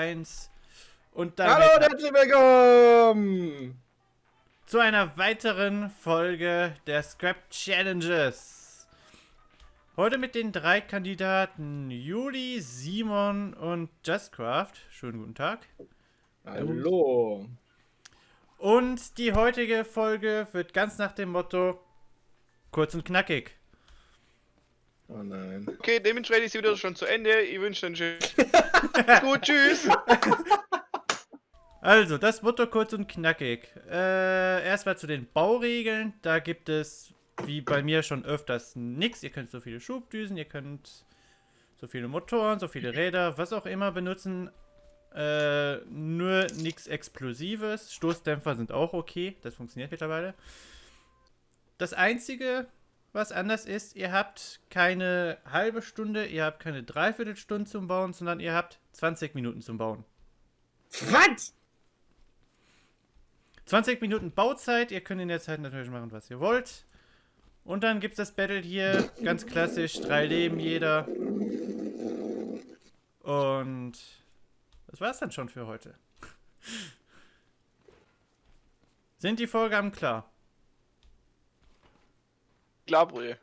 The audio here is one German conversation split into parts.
1 und dann Hallo und herzlich willkommen zu einer weiteren Folge der Scrap Challenges. Heute mit den drei Kandidaten Juli, Simon und Justcraft. Schönen guten Tag. Hallo. Und die heutige Folge wird ganz nach dem Motto kurz und knackig. Oh nein. Okay, dementsprechend ist wieder schon zu Ende. Ich wünsche einen schönen. Gut, tschüss. Also, das Motto kurz und knackig. Äh, erstmal zu den Bauregeln. Da gibt es, wie bei mir schon öfters, nichts. Ihr könnt so viele Schubdüsen, ihr könnt so viele Motoren, so viele Räder, was auch immer benutzen. Äh, nur nichts Explosives. Stoßdämpfer sind auch okay. Das funktioniert mittlerweile. Das einzige, was anders ist, ihr habt keine halbe Stunde, ihr habt keine Dreiviertelstunde zum Bauen, sondern ihr habt 20 Minuten zum Bauen. Was? 20 Minuten Bauzeit, ihr könnt in der Zeit natürlich machen, was ihr wollt. Und dann gibt es das Battle hier, ganz klassisch, drei Leben jeder. Und das war's dann schon für heute. Sind die Vorgaben klar? Klar, Brühe.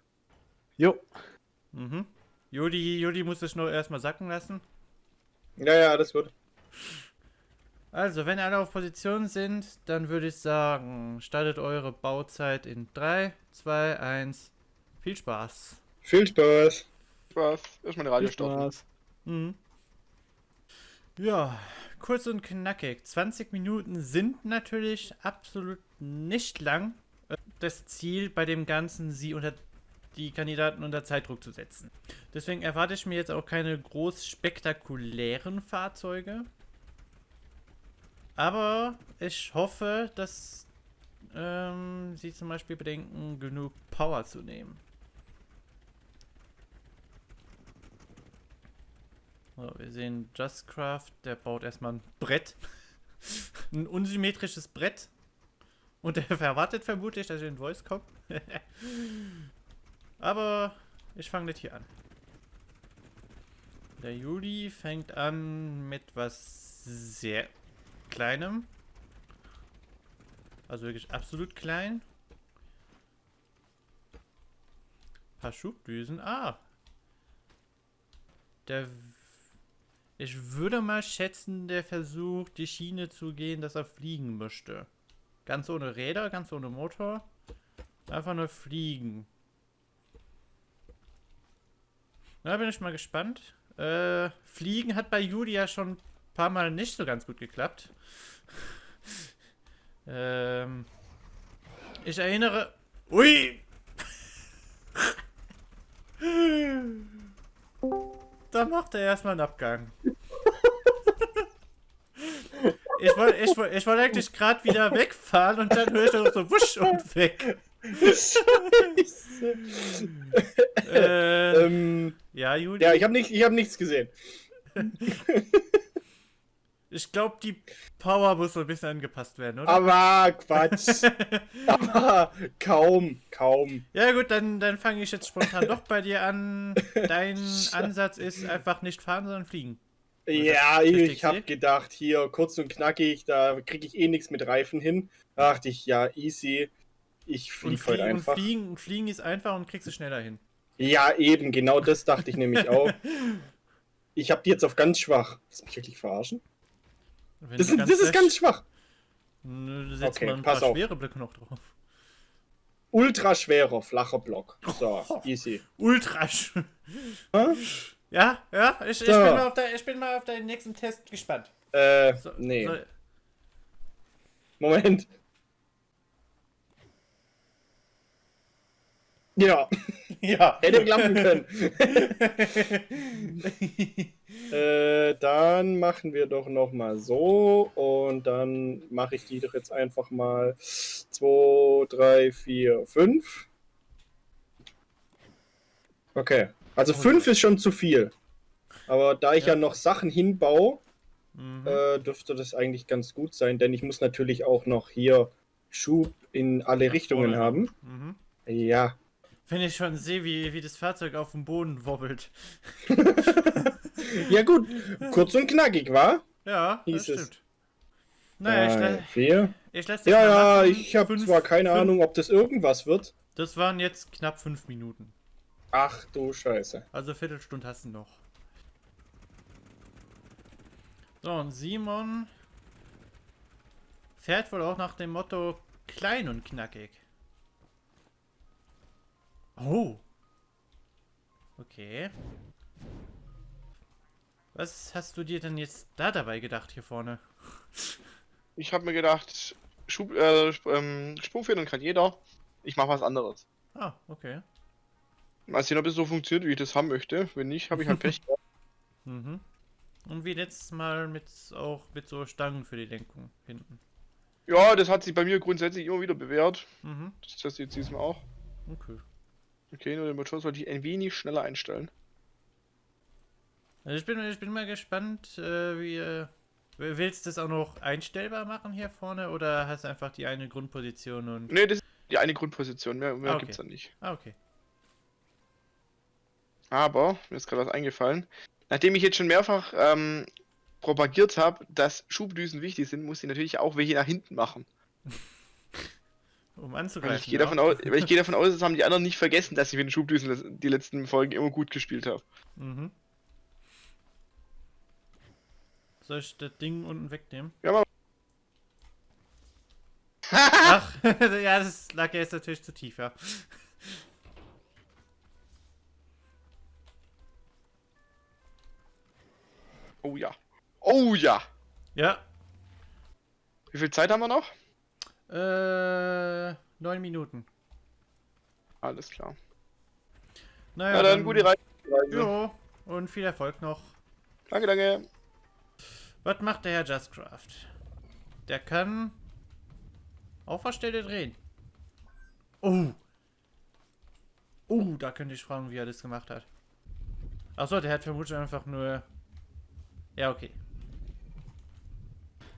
Jo. Mhm. Juli, Juli muss es nur erstmal sacken lassen. Ja, ja, alles gut. Also, wenn alle auf Position sind, dann würde ich sagen, startet eure Bauzeit in 3, 2, 1. Viel Spaß. Viel Spaß. Spaß. Erstmal eine Radio stoppen. Mhm. Ja, kurz und knackig. 20 Minuten sind natürlich absolut nicht lang. Das Ziel bei dem Ganzen, sie unter die Kandidaten unter Zeitdruck zu setzen. Deswegen erwarte ich mir jetzt auch keine groß spektakulären Fahrzeuge. Aber ich hoffe, dass ähm, sie zum Beispiel bedenken, genug Power zu nehmen. So, wir sehen Justcraft, der baut erstmal ein Brett. ein unsymmetrisches Brett. Und er erwartet vermutlich, dass ich in Voice komme. Aber ich fange nicht hier an. Der Juli fängt an mit was sehr kleinem. Also wirklich absolut klein. Ein paar Schubdüsen. Ah. Der ich würde mal schätzen, der versucht, die Schiene zu gehen, dass er fliegen möchte. Ganz ohne Räder, ganz ohne Motor. Einfach nur fliegen. Da bin ich mal gespannt. Äh, fliegen hat bei Julia schon ein paar Mal nicht so ganz gut geklappt. ähm, ich erinnere... Ui! Da macht er erstmal einen Abgang. Ich wollte ich wollt, ich wollt eigentlich gerade wieder wegfahren und dann höre ich doch so wusch und weg. Scheiße. äh, ähm, ja, Juli. Ja, ich habe nicht, hab nichts gesehen. Ich glaube, die Power muss so ein bisschen angepasst werden, oder? Aber Quatsch. Aber kaum, kaum. Ja gut, dann, dann fange ich jetzt spontan doch bei dir an. Dein Ansatz ist einfach nicht fahren, sondern fliegen. Ja, ich, habe gedacht, hier kurz und knackig, da kriege ich eh nichts mit Reifen hin. Da dachte ich, ja, easy. Ich fliege heute einfach. Und fliegen, fliegen ist einfach und kriegst du schneller hin. Ja, eben, genau das dachte ich nämlich auch. Ich habe die jetzt auf ganz schwach. Willst du mich wirklich verarschen? Das, das ist ganz schwach. Du setzt okay, mal ein paar auf. schwere Blöcke noch drauf. Ultra schwerer, flacher Block. So, oh, easy. Ultra schwer. Ja, ja, ich, so. ich, bin mal auf der, ich bin mal auf deinen nächsten Test gespannt. Äh, so, nee. So. Moment. Ja. Ja. Hätte klappen können. äh, dann machen wir doch noch mal so und dann mache ich die doch jetzt einfach mal 2, 3, 4, 5. Okay. Also 5 ist schon zu viel. Aber da ich ja, ja noch Sachen hinbaue, mhm. äh, dürfte das eigentlich ganz gut sein, denn ich muss natürlich auch noch hier Schub in alle Richtungen haben. Mhm. Ja, wenn ich schon sehe, wie, wie das Fahrzeug auf dem Boden wobbelt. ja gut, kurz und knackig, war? Ja, das Hieß es. stimmt. Naja, ich, vier. ich lasse Ja, ja, ich habe Fünf- zwar keine fünf- Ahnung, ob das irgendwas wird. Das waren jetzt knapp fünf Minuten. Ach du Scheiße. Also Viertelstunde hast du noch. So, und Simon fährt wohl auch nach dem Motto klein und knackig. Oh. Okay. Was hast du dir denn jetzt da dabei gedacht hier vorne? Ich habe mir gedacht, Schub, äh, Sp- ähm, Sprungfedern kann jeder. Ich mache was anderes. Ah, okay. Mal sehen, ob es so funktioniert, wie ich das haben möchte. Wenn nicht, habe ich halt Pech. gehabt. Mhm. Und wie letztes Mal mit auch mit so Stangen für die Lenkung hinten. ja, das hat sich bei mir grundsätzlich immer wieder bewährt. Mhm. Das teste ich jetzt diesmal auch. Okay. Okay, nur den Motor sollte ich ein wenig schneller einstellen. Also ich bin, ich bin mal gespannt, äh, wie. Äh, willst du das auch noch einstellbar machen hier vorne oder hast du einfach die eine Grundposition und. Ne, das ist die eine Grundposition. Mehr, mehr Ah, okay. gibt's da nicht. Ah, okay. Aber, mir ist gerade was eingefallen. Nachdem ich jetzt schon mehrfach ähm, propagiert habe, dass Schubdüsen wichtig sind, muss ich natürlich auch welche nach hinten machen. Um Weil anzugreifen. ich gehe davon, aus, weil ich gehe davon aus, das haben die anderen nicht vergessen, dass ich mit den Schubdüsen die letzten Folgen immer gut gespielt habe. Mhm. Soll ich das Ding unten wegnehmen? Ja, mal. Ach, ja, das lag ja jetzt natürlich zu tief, ja. Oh ja. Oh ja. Ja. Wie viel Zeit haben wir noch? Äh, neun Minuten. Alles klar. Naja, Ja, dann gute Reise. Jo, und viel Erfolg noch. Danke, danke. Was macht der Herr Justcraft? Der kann auf der Stelle drehen. Oh. Oh, da könnte ich fragen, wie er das gemacht hat. Achso, der hat vermutlich einfach nur... Ja, okay.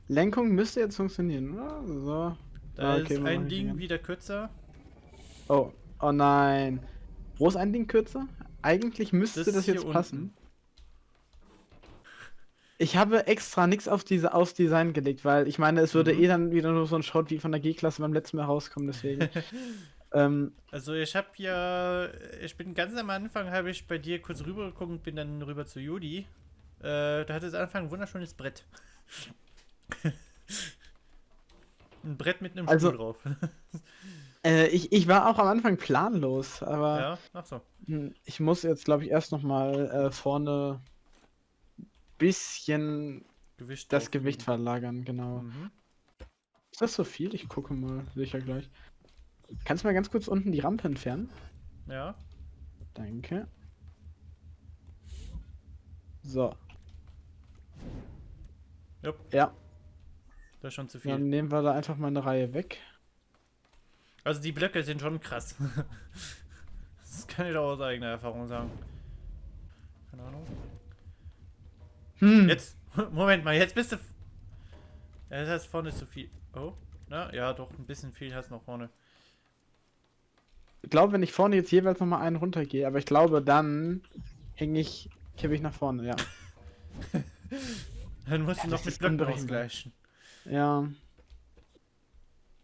Lenkung müsste jetzt funktionieren, oder? So. Da Ah, okay, ist ein Ding wieder kürzer. Oh, oh nein. Wo ist ein Ding kürzer? Eigentlich müsste Das das, jetzt unten. passen. Ich habe extra nichts auf diese aufs Design gelegt, weil ich meine, es würde Mhm. eh dann wieder nur so ein Shot wie von der G-Klasse beim letzten Mal rauskommen, deswegen. ähm, Also ich habe ja... Ich bin ganz am Anfang, habe ich bei dir kurz rüber geguckt und bin dann rüber zu Judy. Äh, da hatte es Anfang ein wunderschönes Brett. ein Brett mit einem Also- Stuhl drauf. äh, ich, ich war auch am Anfang planlos, aber ja, ach so. hm, ich muss jetzt, glaube ich, erst noch mal äh, vorne bisschen Gewicht das Gewicht verlagern, genau. Mhm. Ist das so viel? Ich gucke mal, sicher gleich. Kannst du mal ganz kurz unten die Rampe entfernen? Ja. Danke. So. Jupp. Ja, Das ist schon zu viel. dann nehmen wir da einfach mal eine Reihe weg. Also die Blöcke sind schon krass. das kann ich auch aus eigener Erfahrung sagen. Keine Ahnung. Hm. Jetzt, Moment mal, jetzt bist du. Ja, das heißt vorne zu viel. Oh, na, ja, doch, ein bisschen viel hast du noch vorne. Ich glaube, wenn ich vorne jetzt jeweils noch mal einen runtergehe, aber ich glaube, dann hänge ich, kippe ich nach vorne, ja. Dann musst du Ja, noch das mit Blöcken ausgleichen. Ja.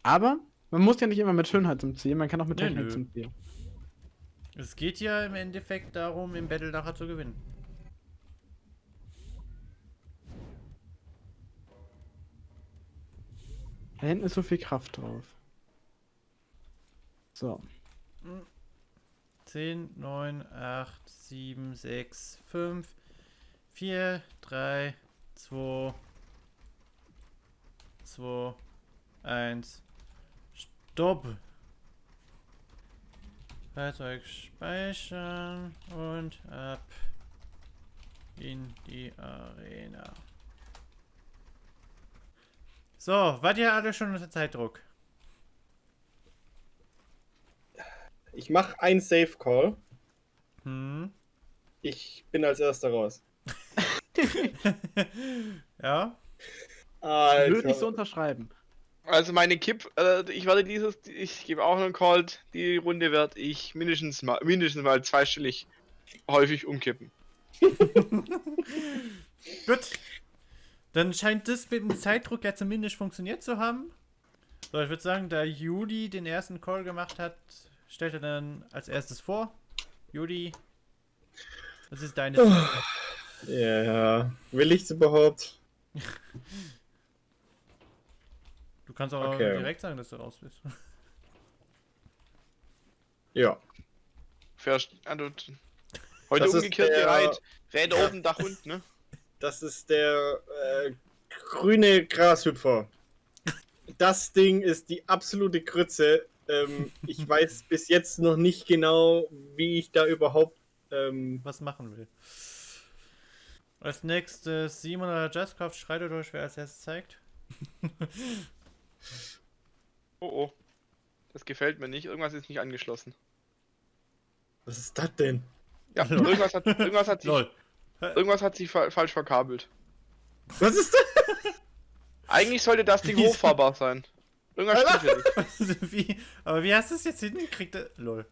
Aber man muss ja nicht immer mit Schönheit zum Ziel, man kann auch mit Nö, Technik nö. zum Ziel. Es geht ja im Endeffekt darum, im Battle nachher zu gewinnen. Da hinten ist so viel Kraft drauf. So. 10, 9, 8, 7, 6, 5, 4, 3, 2, 2, 1. Stopp! Fahrzeug speichern und ab in die Arena. So, wart ihr alle schon unter Zeitdruck? Ich mache ein Safe Call. Hm? Ich bin als erster raus. ja? Würde ich so unterschreiben. Also meine Kipp, äh, ich werde dieses, ich gebe auch einen Call, die Runde werde ich mindestens mal, mindestens mal zweistellig häufig umkippen. Gut. Dann scheint das mit dem Zeitdruck ja zumindest funktioniert zu haben. So, ich würde sagen, da Juli den ersten Call gemacht hat, stellt er dann als erstes vor. Juli, das ist deine Zeit. Ja, will ich's überhaupt? Du kannst auch Okay. direkt sagen, dass du raus bist. Ja. Du, heute Das ist umgekehrt der- gereiht. Räder oben, Dach unten, ne? Das ist der äh, grüne Grashüpfer. Das Ding ist die absolute Krütze. Ähm, ich weiß bis jetzt noch nicht genau, wie ich da überhaupt. Ähm, was machen will. Als nächstes Simon oder Justcraft schreitet euch, wer als erstes zeigt. Oh oh. Das gefällt mir nicht. Irgendwas ist nicht angeschlossen. was ist das denn? Ja, Lol. irgendwas hat, irgendwas hat sich, Lol. irgendwas hat sich fa falsch verkabelt. Was ist das? Eigentlich sollte das Ding hochfahrbar sein. Irgendwas stimmt hier nicht. wie, aber wie hast du es jetzt hingekriegt? Lol.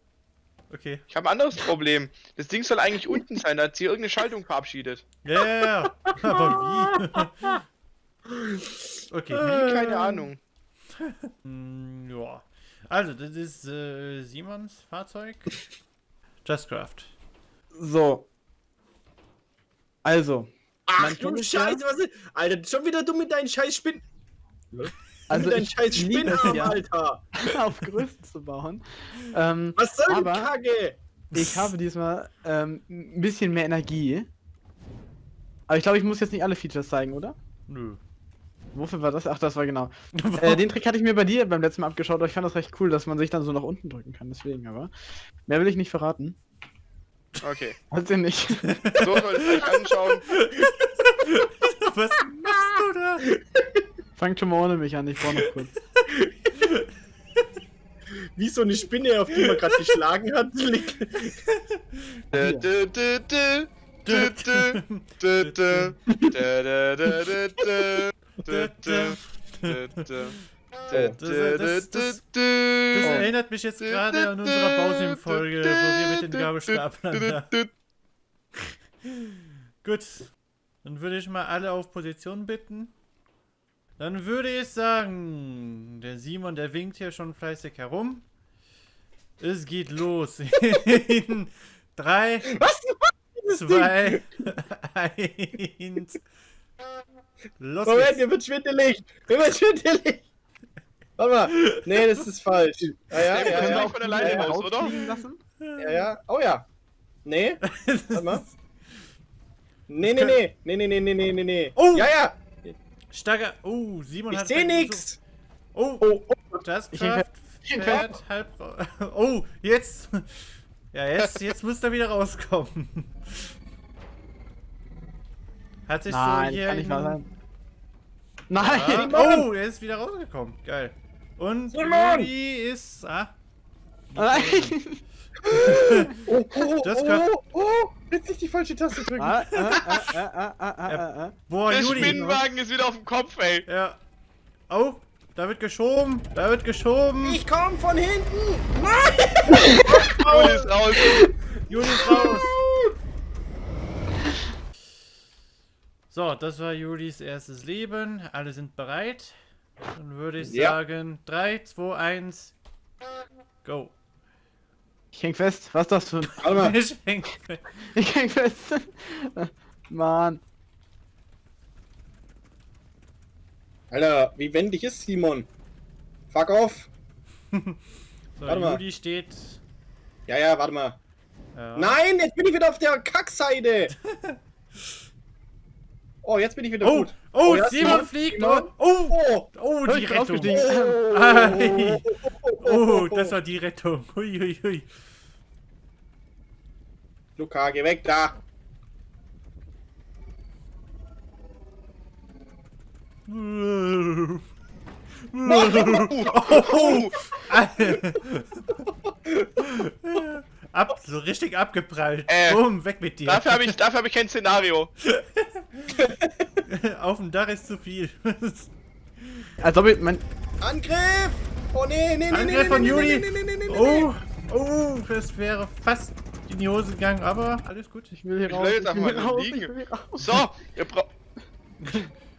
Okay. Ich habe ein anderes Problem. Das Ding soll eigentlich unten sein, da hat sie irgendeine Schaltung verabschiedet. Ja, ja, ja. Aber wie? okay. Keine Ahnung. Mm, ja. Also, das ist äh, Simons Fahrzeug. Justcraft. So. Also. Ach du. Scheiße, was ist. Alter, schon wieder du mit deinen scheiß Spinnen. Also mit deinen ich scheiß Spinnarm, ja, Alter. auf Größen zu bauen. Ähm, Was soll die Aber- Kacke? ich habe diesmal ähm, ein bisschen mehr Energie. Aber ich glaube, ich muss jetzt nicht alle Features zeigen, oder? Nö. Wofür war das? Ach, das war genau. Äh, den Trick hatte ich mir bei dir beim letzten Mal abgeschaut, aber ich fand das recht cool, dass man sich dann so nach unten drücken kann. Deswegen aber. Mehr will ich nicht verraten. Okay. Also nicht. So soll es euch anschauen. Was machst du da? Fangt schon mal ohne mich an, ich brauche noch kurz. Wie so eine Spinne, auf die man gerade geschlagen hat. Das dö. erinnert mich jetzt gerade an unsere Bausim-Folge, wo wir mit den Gabelstaplern. Gut. Dann würde ich mal alle auf Position bitten. Dann würde ich sagen, der Simon, der winkt hier schon fleißig herum. Es geht los. In drei, Was? Ding? zwei, eins. Los Moment, geht's. mir wird schwindelig. Mir wird schwindelig. Warte mal. Nee, das ist falsch. Ja, ja, Ja, wir ja, können ja. auch von alleine ja, raus, oder? Lassen? ja, ja. Oh ja. Nee. Warte mal. Nee, nee, nee. Nee, nee, nee, nee, nee, nee, nee. Oh! Ja, ja. Starker. Oh, Simon Ich hat. seh gleich nix. so- Oh, Oh, oh. Just Ich Craft ich fährt halb. Oh, jetzt. Ja, jetzt, jetzt muss er wieder rauskommen. Hat sich so Nein, hier. kann nicht wahr in- sein. Nein! Ja. Simon! Oh, er ist wieder rausgekommen. Geil. Und Simon! Juli ist. Ah. Nein! Oh, oh, Das oh, kann- oh, oh. Jetzt nicht die falsche Taste drücken. Ah, ah, ah, ah, ah, ah, ah, ah. Boah, Der Juli. Spinnenwagen ist wieder auf dem Kopf, ey. Ja. Oh, da wird geschoben. Da wird geschoben. Ich komm von hinten. Nein. Juli ist raus. Juli ist raus. So, das war Julis erstes Leben. Alle sind bereit. Dann würde ich Ja. sagen: 3, 2, 1, go. Ich häng fest. Was ist das für ein. Warte mal. Ich häng- Ich häng fest. Mann. Alter, wie wendig ist Simon? Fuck off. So, Warte mal. Juli steht. Ja, ja, warte mal. Ja. Nein, jetzt bin ich wieder auf der Kackseite. Oh, jetzt bin ich wieder Oh, gut. oh, ja, Simon fliegt. Simon. Oh, Oh, oh, die Rettung. oh. Oh, das war die Rettung. Hui, hui, hui. Luca, geh weg da. Oh, Ab, so richtig abgeprallt. Äh, Boom, weg mit dir. dafür habe ich, dafür hab ich kein Szenario. Auf dem Dach ist zu viel. Als ob ich. Mein, Angriff! Oh nee, nee, nee, nee, Angriff nee, von nee, Juli. nee, nee, nee, nee, nee, Oh, oh, das wäre fast in die Hose gegangen, aber alles gut. ich will hier Ich raus. jetzt Ich will raus. liegen. Ich will hier raus. So, ihr braucht.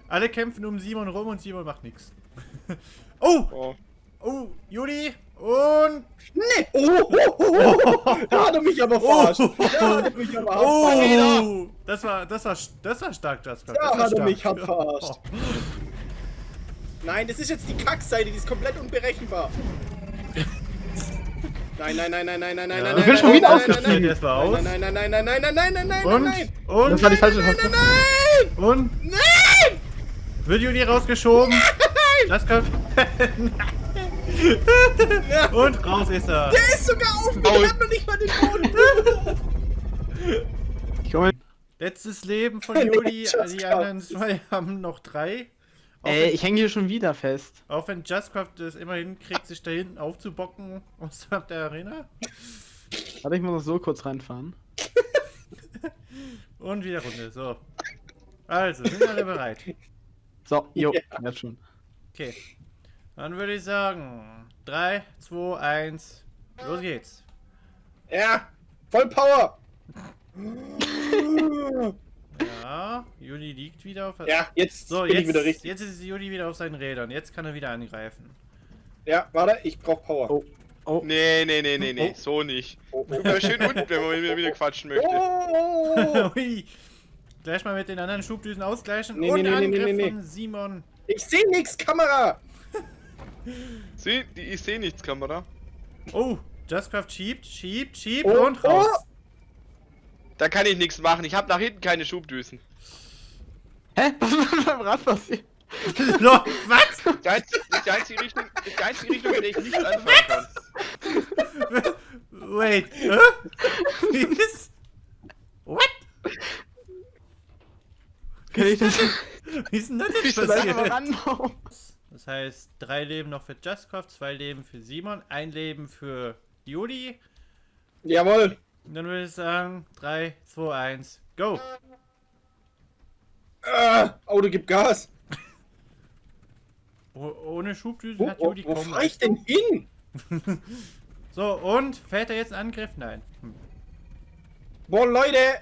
Alle kämpfen um Simon rum und Simon macht nichts. Oh! Oh. Oh, Juli und... Nee! Oh, oh, oh, oh. Da hat er mich aber verarscht. Da hat er mich aber. Oh! Das war, das war, das war stark, Jasper. Da hat er mich hart verarscht. Nein, das ist jetzt die Kackseite, die ist komplett unberechenbar. Nein, nein, nein, nein, nein, nein, nein, nein, Ich bin nein, schon nein, wieder nein, ausgestiegen. nein, Jetzt mal aus. Nein, nein, nein, nein, nein, nein, nein, nein, nein, Und? nein, Und? Das war die falsche nein, Taste. nein, nein, Und? nein! Wird Juli rausgeschoben? Das kann... Und raus ist er. Der ist sogar auf mir, Aua. der hat noch nicht mal den Boden. Ich komme. Letztes Leben von Juli. Die anderen zwei haben noch drei. Auch, Ey, wenn, ich hänge hier schon wieder fest. auch wenn Justcraft es immerhin kriegt, sich da hinten aufzubocken außerhalb der Arena. Warte, ich muss noch so kurz reinfahren. Und wieder Runde. So. Also, sind alle bereit? So, jo, Ja. jetzt schon. Okay. Dann würde ich sagen: 3, 2, 1. Los geht's. Ja, voll Power. Ja, Juli liegt wieder auf. Ja, jetzt So, bin jetzt, ich wieder richtig. jetzt ist Juli wieder auf seinen Rädern. Jetzt kann er wieder angreifen. Ja, warte, ich brauch Power. Oh. Oh, Nee, nee, nee, nee, nee, Oh. so nicht. Oh, Du bleibst schön unten, wenn man wieder, wieder quatschen möchte. oh. Gleich mal mit den anderen Schubdüsen ausgleichen. Nee, Und nee, nee, nee, Angriff nee, nee. von Simon. Ich sehe nix, Kamera. Sieh, die, ich sehe nichts, Kamera. Oh, Justcraft schiebt, schiebt, schiebt Oh, und raus. Da kann ich nichts machen. Ich habe nach hinten keine Schubdüsen. Hä? Was ist beim Rad passiert? Lo, was? Die einzige, das ist die einzige Richtung, die einzige Richtung, in der ich nichts anfangen kann. Wait. Hä? Wie ist. What? Kann ich das Wie ist denn das jetzt passiert? Das heißt, drei Leben noch für Justcraft, zwei Leben für Simon, ein Leben für Juli. Jawohl. Und dann würde ich sagen, 3, 2, 1, go! Ah, Auto gibt Gas. Oh, ohne Schubdüsen Wo, hat wo, Juli wo kaum fahr ich denn hin? So, und fährt er jetzt einen Angriff? Nein. Hm. Boah, Leute.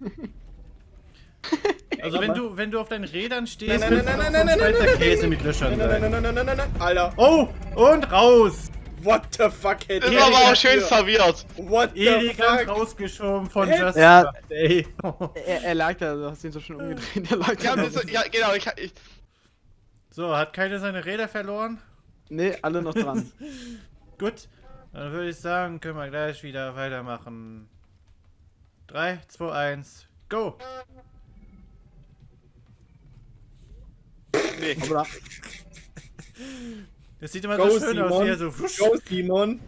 Also wenn du, wenn du auf deinen Rädern stehst, Nein, nein, nein, nein, nein, nein, nein, Käse nein, mit Löchern Nein, nein, nein, nein, nein, nein, nein, Alter. Oh, und raus! What the fuck, hätte war aber auch schön serviert. What the Elegant fuck? rausgeschoben von Hä? Just Ja. Ey. Er, er lag da, du hast ihn so schön umgedreht. Er lag Ja, da. ja genau. Ich, ich, So, hat keiner seine Räder verloren? Nee, alle noch dran. Gut, dann würde ich sagen, können wir gleich wieder weitermachen. 3, 2, 1, go! Nee. Das sieht immer Go, so schön aus, Simon. wie er so. Go, Simon.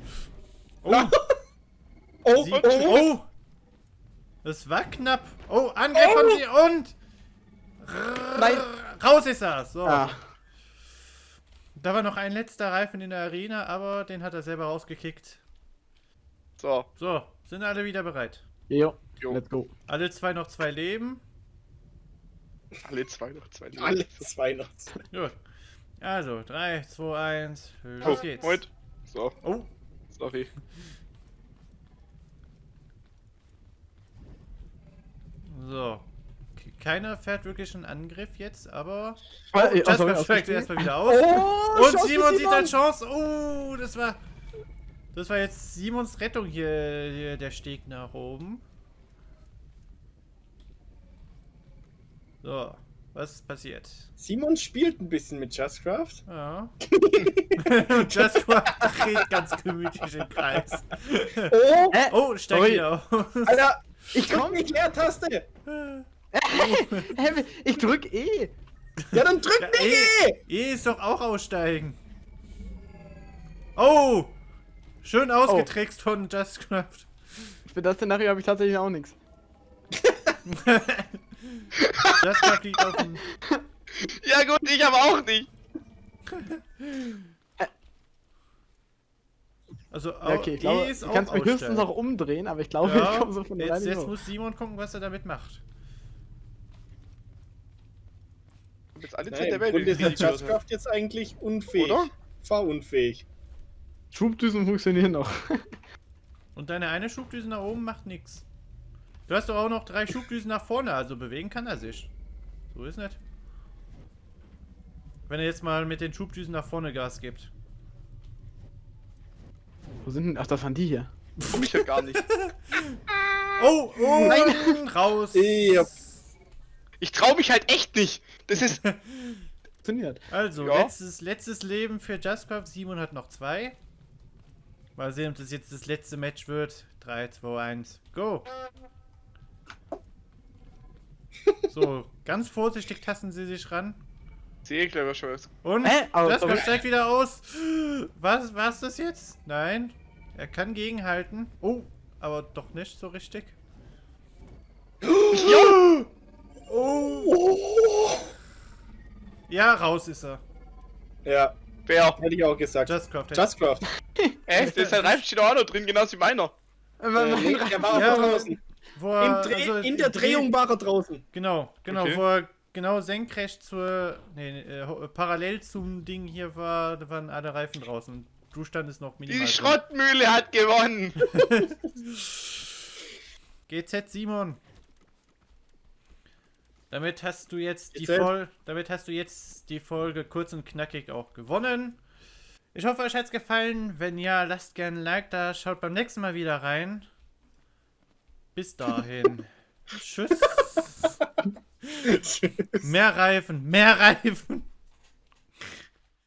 Oh, Oh, sie, oh, oh. oh! Das war knapp. Oh, Angriff von sie und... Nein. Raus ist er! So. Ah, Da war noch ein letzter Reifen in der Arena, aber den hat er selber rausgekickt. So. So, sind alle wieder bereit. jo, Jo. let's go. Alle zwei noch zwei Leben. Alle zwei noch zwei. Alle zwei noch. Gut. Also, 3, 2, 1, Oh, los geht's. Moment. So, Oh, sorry. so. Keiner fährt wirklich einen Angriff jetzt, aber. Oh, äh, Jasper steigt erstmal wieder aus. Oh, Und Chance Simon sieht seine Chance. Oh, das war. Das war jetzt Simons Rettung hier, hier der Steg nach oben. So, was passiert? Simon spielt ein bisschen mit Justcraft. Ja. Und Jasper dreht ganz gemütlich im Kreis. Oh, Hä? Oh, steigt Ui. wieder aus. Alter, Ich komm nicht Leertaste. Hä, ich drück E. Ja, dann drück Ja, mich eh. eh. E ist doch auch aussteigen. Oh! Schön ausgetrickst von Justcraft. Für das Szenario habe ich tatsächlich auch nichts. Justcraft liegt auf dem. Ja gut, ich aber auch nicht. Also, Ja, okay, ich glaube, E ist du auch kannst mich höchstens noch umdrehen, aber ich glaube, ich Ja, komme so von jetzt, jetzt hoch. muss Simon gucken, was er damit macht. Ich jetzt alle Zeit der Welt Grunde ist Justcraft jetzt eigentlich unfähig. Oder? Fahrunfähig. Schubdüsen funktionieren noch. Und deine eine Schubdüse nach oben macht nichts. Du hast doch auch noch drei Schubdüsen nach vorne, also bewegen kann er sich. So ist nicht. Wenn er jetzt mal mit den Schubdüsen nach vorne Gas gibt. Wo sind denn. Ach, das waren die hier. Komm ich ja gar nicht. Oh, oh, Nein. raus. Ja. Ich trau mich halt echt nicht. Das ist. Funktioniert. Also, Ja. letztes, letztes Leben für Justcraft. Simon hat noch zwei. Mal sehen, ob das jetzt das letzte Match wird. 3, 2, 1, go! So, ganz vorsichtig tasten sie sich ran. Was. Und Hä? Aber- Justcraft aber- steigt wieder aus. Was, war's das jetzt? Nein. Er kann gegenhalten. Oh, aber doch nicht so richtig. Ja! Oh! Ja, raus ist er. Ja, Wer? hätte ich auch gesagt. Justcraft. Justcraft. Echt? Der sein Reifen steht auch noch drin, genauso wie meiner. Äh, Äh, nee, der war Ja, auch draußen. Wo Im er, Dreh, also in der Dreh- Drehung war er draußen. Genau, genau, Okay. wo er genau senkrecht zur, nee, äh, parallel zum Ding hier war, da waren alle Reifen draußen. Und du standest noch minimal. Die drin. Schrottmühle hat gewonnen. GZ Simon. Damit hast du jetzt die. Folge, damit hast du jetzt die Folge kurz und knackig auch gewonnen. Ich hoffe, euch hat's gefallen. Wenn ja, lasst gerne ein Like da. Schaut beim nächsten Mal wieder rein. Bis dahin. Tschüss. Mehr Reifen, mehr Reifen.